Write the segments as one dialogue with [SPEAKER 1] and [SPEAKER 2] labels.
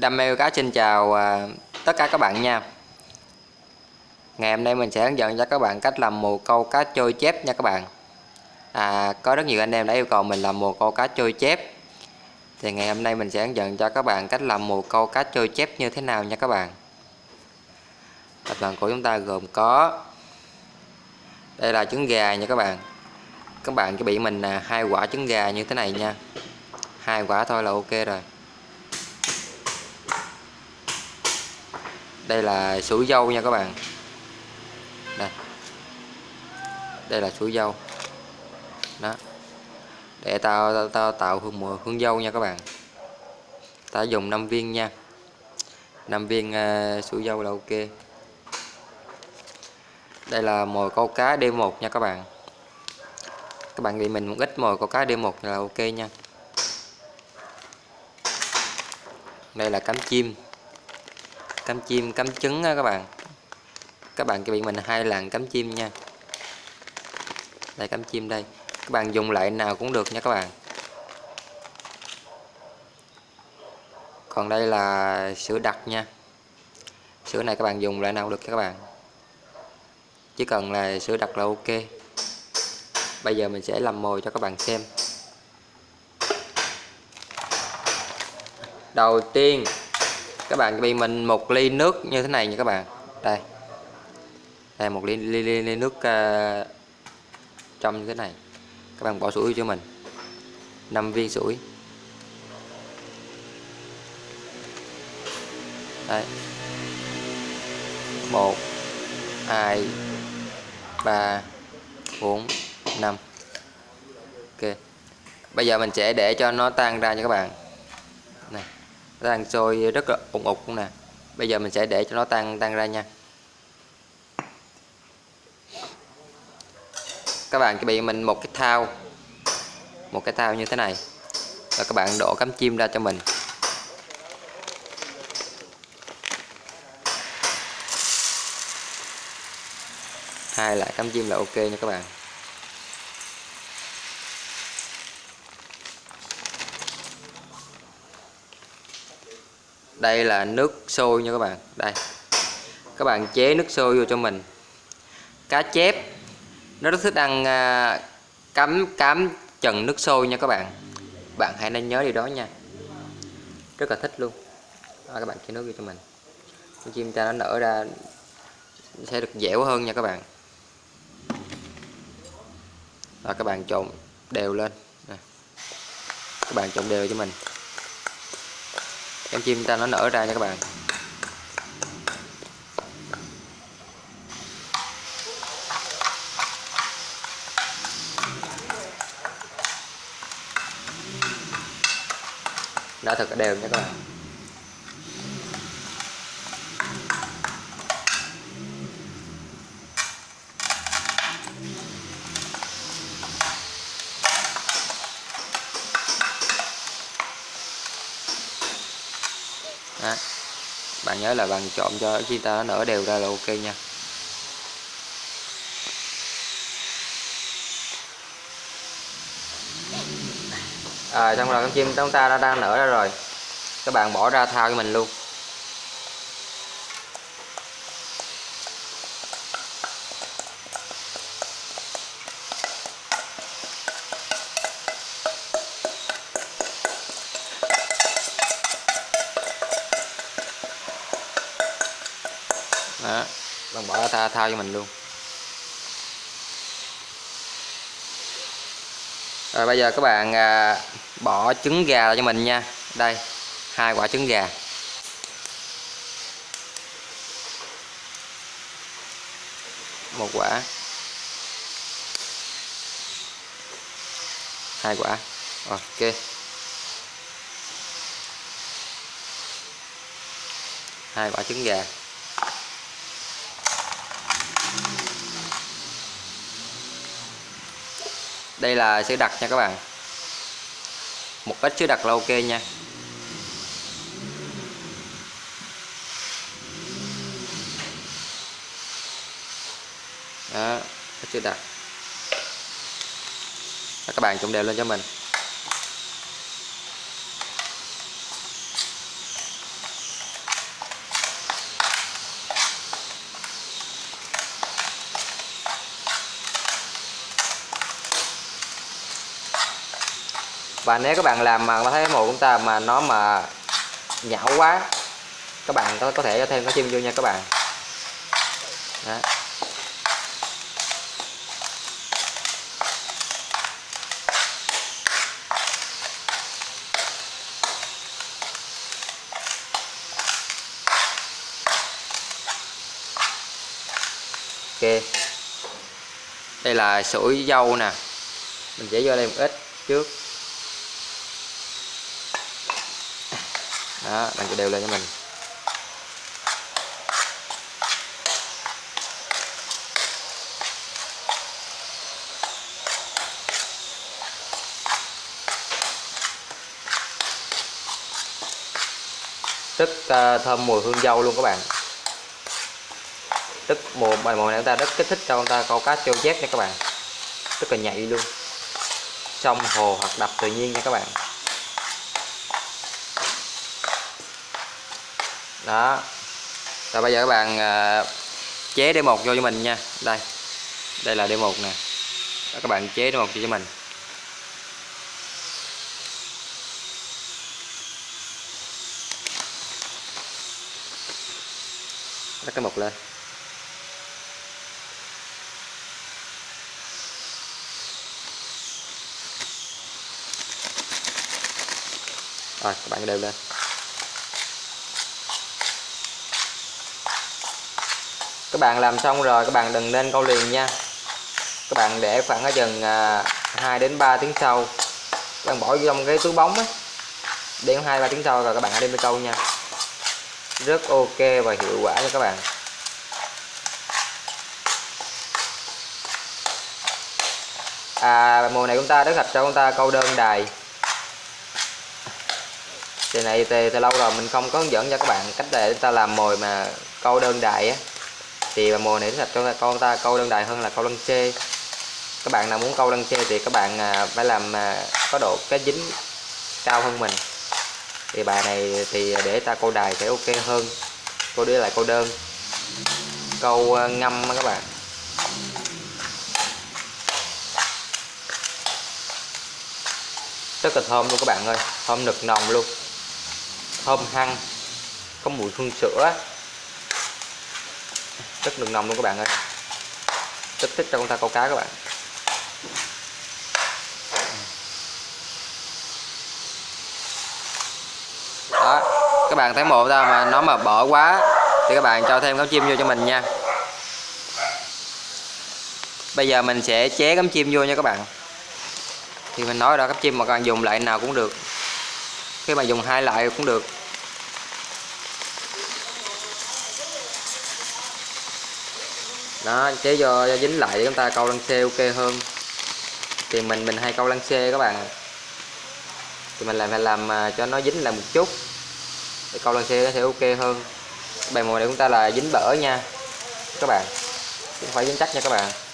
[SPEAKER 1] Đam mê cá xin chào à, tất cả các bạn nha. Ngày hôm nay mình sẽ hướng dẫn cho các bạn cách làm mồi câu cá trôi chép nha các bạn. À, Có rất nhiều anh em đã yêu cầu mình làm mồi câu cá trôi chép. Thì ngày hôm nay mình sẽ hướng dẫn cho các bạn cách làm mồi câu cá trôi chép như thế nào nha các bạn. Tập đoàn của chúng ta gồm có Đây là trứng gà nha các bạn. Các bạn chuẩn bị mình à, hai quả trứng gà như thế này nha. Hai quả thôi là ok rồi. Đây là sủi dâu nha các bạn. Đây. Đây là sủi dâu. Đó. Để tao tao, tao tạo hương mùi hương dâu nha các bạn. Ta dùng 5 viên nha. 5 viên uh, sủi dâu là ok. Đây là mồi câu cá D1 nha các bạn. Các bạn bị mình một ít mồi câu cá D1 là ok nha. Đây là cánh chim cắm chim, cắm trứng á các bạn. Các bạn chuẩn bị mình hai lần cắm chim nha. Đây, cắm chim đây. Các bạn dùng lại nào cũng được nha các bạn. Còn đây là sữa đặc nha. Sữa này các bạn dùng lại nào được các bạn. Chỉ cần là sữa đặc là ok. Bây giờ mình sẽ làm mồi cho các bạn xem. Đầu tiên các bạn bị mình một ly nước như thế này nha các bạn. Đây. Đây một ly ly, ly, ly nước uh, trong như thế này. Các bạn bỏ sủi cho mình. 5 viên sủi. Đây. Một hai ba bốn năm. Ok. Bây giờ mình sẽ để cho nó tan ra nha các bạn. Này nó đang sôi rất là ủng ục nè. Bây giờ mình sẽ để cho nó tan tan ra nha. Các bạn chuẩn bị mình một cái thao. Một cái thao như thế này. Và các bạn đổ cắm chim ra cho mình. Hai lại cắm chim là ok nha các bạn. Đây là nước sôi nha các bạn. Đây. Các bạn chế nước sôi vô cho mình. Cá chép nó rất thích ăn à, cắm cắm trần nước sôi nha các bạn. Bạn hãy nên nhớ điều đó nha. Rất là thích luôn. Đó, các bạn chế nước vô cho mình. Con chim ta nó nở ra sẽ được dẻo hơn nha các bạn. Và các bạn trộn đều lên. Các bạn trộn đều cho mình em chim ta nó nở ra nha các bạn. Đã thật đều nha các bạn. Đó. bạn nhớ là bạn trộn cho khi ta nó nở đều ra là ok nha. À, xong rồi con chim chúng ta đã đang nở ra rồi. Các bạn bỏ ra thao cho mình luôn đó tha thao, thao cho mình luôn. Rồi bây giờ các bạn à, bỏ trứng gà cho mình nha. Đây hai quả trứng gà. Một quả. Hai quả. Ok. Hai quả trứng gà. Đây là sữa đặc nha các bạn. Một ít sữa đặc là ok nha. Đó ít sữa đặc. Đó, các bạn trộn đều lên cho mình. Và nếu các bạn làm mà thấy mồi của chúng ta mà nó mà nhão quá, các bạn có có thể cho thêm cái chim vô nha các bạn. Đó. ok. Đây là sủi dâu nè. Mình sẽ vô đây một ít trước. Đó bạn đều lên cho mình. Rất uh, à, thơm mùi hương dâu luôn các bạn. Rất mùa bài mùa này chúng ta rất kích thích cho chúng ta câu cá trâu chép nha các bạn. Rất là nhạy luôn. Sông hồ hoặc đập tự nhiên nha các bạn. Đó. Rồi bây giờ các bạn uh, chế D1 vô cho mình nha. Đây. Đây là D1 nè. Đó, các bạn chế D1 cho cho mình. Rắc cái mộc lên. Rồi các bạn đều lên. Các bạn làm xong rồi các bạn đừng nên câu liền nha. Các bạn để khoảng ở chừng à, 2 đến 3 tiếng sau. Các bạn bỏ vô trong cái túi bóng ấy đến 2 3 tiếng sau rồi các bạn hãy đem đi câu nha. Rất ok và hiệu quả nha các bạn. À mùa này chúng ta rất gặp cho chúng ta câu đơn đài. Thì này thì, thì lâu rồi mình không có hướng dẫn cho các bạn cách để chúng ta làm mồi mà câu đơn đài á thì mùa này thật cho con ta, câu đơn đài hơn là câu lân chê. Các bạn nào muốn câu lân chê thì các bạn à, phải làm à, có độ cái dính cao hơn mình. Thì bài này thì để ta câu đài sẽ ok hơn. Câu đưa lại câu đơn. Câu à, ngâm các bạn. Rất là thơm luôn các bạn ơi. Thơm nực nồng luôn. Thơm hăng. Có mùi hương sữa rất nực nồng luôn các bạn ơi. Rất thích cho con ta câu cá các bạn. Đó, các bạn thấy một ra mà nó mà bỏ quá thì các bạn cho thêm cắm chim vô cho mình nha. Bây giờ mình sẽ chế cắm chim vô nha các bạn. Thì mình nói đó cắm chim mà các bạn dùng lại nào cũng được. Khi mà dùng hai loại cũng được. Đó, chế do dính lại để chúng ta câu lăng xe ok hơn. Thì mình mình hay câu lăng xe các bạn thì mình lại phải làm à, cho nó dính lại một chút. Để câu lăng xe nó sẽ ok hơn. Bài mồi này chúng ta là dính bở nha, các bạn. Không phải dính chắc nha các bạn.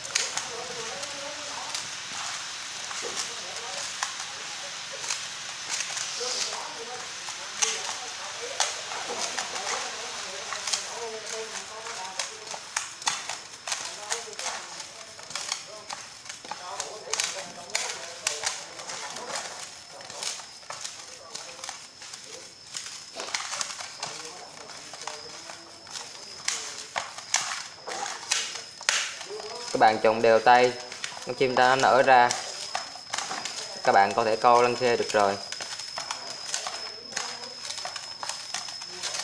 [SPEAKER 1] Các bạn trồng đều tay. Con chim ta nó nở ra. Các bạn có thể câu lăng xe được rồi.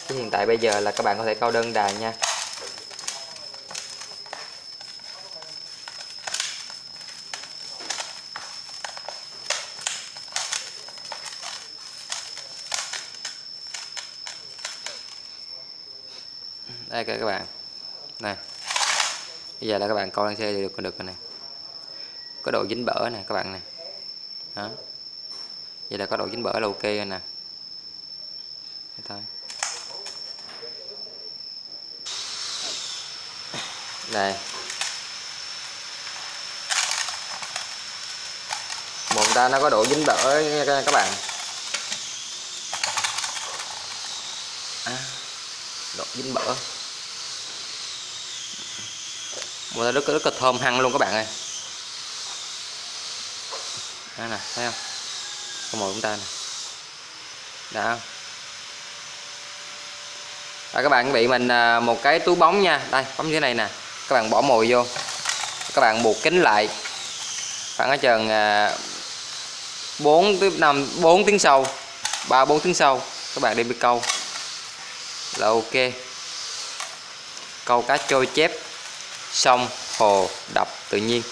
[SPEAKER 1] Chứ hiện tại bây giờ là các bạn có thể câu đơn đài nha. Đây các bạn. Này bây giờ là các bạn coi lăng xe thì được được rồi nè. Có độ dính bở nè các bạn nè. Đó. Vậy là có độ dính bở là ok rồi nè. Thế thôi. Đây. Một ta nó có độ dính bở nha các bạn. À, độ dính bở mùa này rất rất là thơm hăng luôn các bạn ơi. Đây nè thấy không? Con mồi chúng ta này đó à, các bạn bị mình à, một cái túi bóng nha. Đây bấm như thế này nè. Các bạn bỏ mồi vô. Các bạn buộc kính lại. Khoảng ở chừng à, 4 tới 5 4 tiếng sau 3 4 tiếng sau các bạn đi câu. Là ok. Câu cá trôi chép sông hồ đập tự nhiên.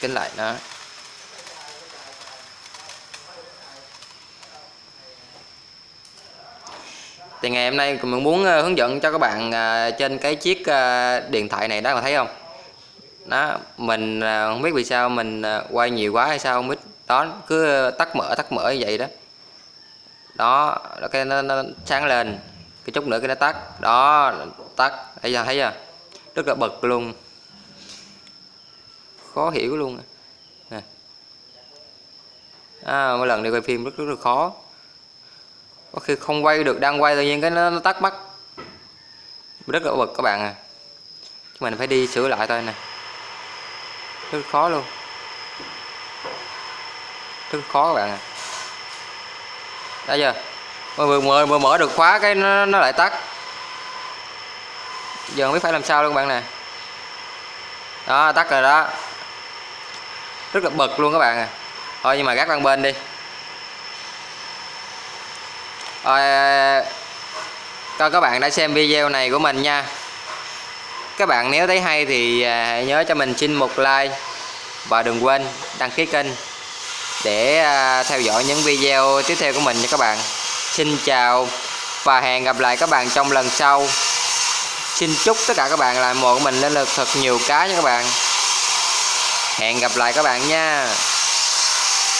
[SPEAKER 1] Kính lại nó. Thì ngày hôm nay mình muốn ờ, hướng dẫn cho các bạn ờ, trên cái chiếc ờ, điện thoại này đó là thấy không? Đó mình không biết vì sao mình quay nhiều quá hay sao, không biết, đó, cứ tắt mở tắt mở như vậy đó đó cái nó, nó sáng lên. Cái chút nữa cái nó tắt. Đó tắt. Bây giờ thấy chưa? Rất là bật luôn. Khó hiểu luôn. Nè. À, mỗi lần đi quay phim rất rất là khó. Có khi không quay được đang quay tự nhiên cái nó, nó tắt mất rất là bực các bạn à. Chúng mình phải đi sửa lại thôi nè. Rất khó luôn. Rất khó các bạn à đã giờ vừa mở, vừa mở được khóa cái nó, nó lại tắt. Giờ không biết phải làm sao luôn các bạn nè. Đó tắt rồi đó. Rất là bực luôn các bạn à. Thôi nhưng mà gác qua bên đi. Rồi coi các bạn đã xem video này của mình nha. Các bạn nếu thấy hay thì à, nhớ cho mình xin một like và đừng quên đăng ký kênh để à, theo dõi những video tiếp theo của mình nha các bạn. Xin chào và hẹn gặp lại các bạn trong lần sau. Xin chúc tất cả các bạn làm mộ của mình lên được thật nhiều cá nha các bạn. Hẹn gặp lại các bạn nha.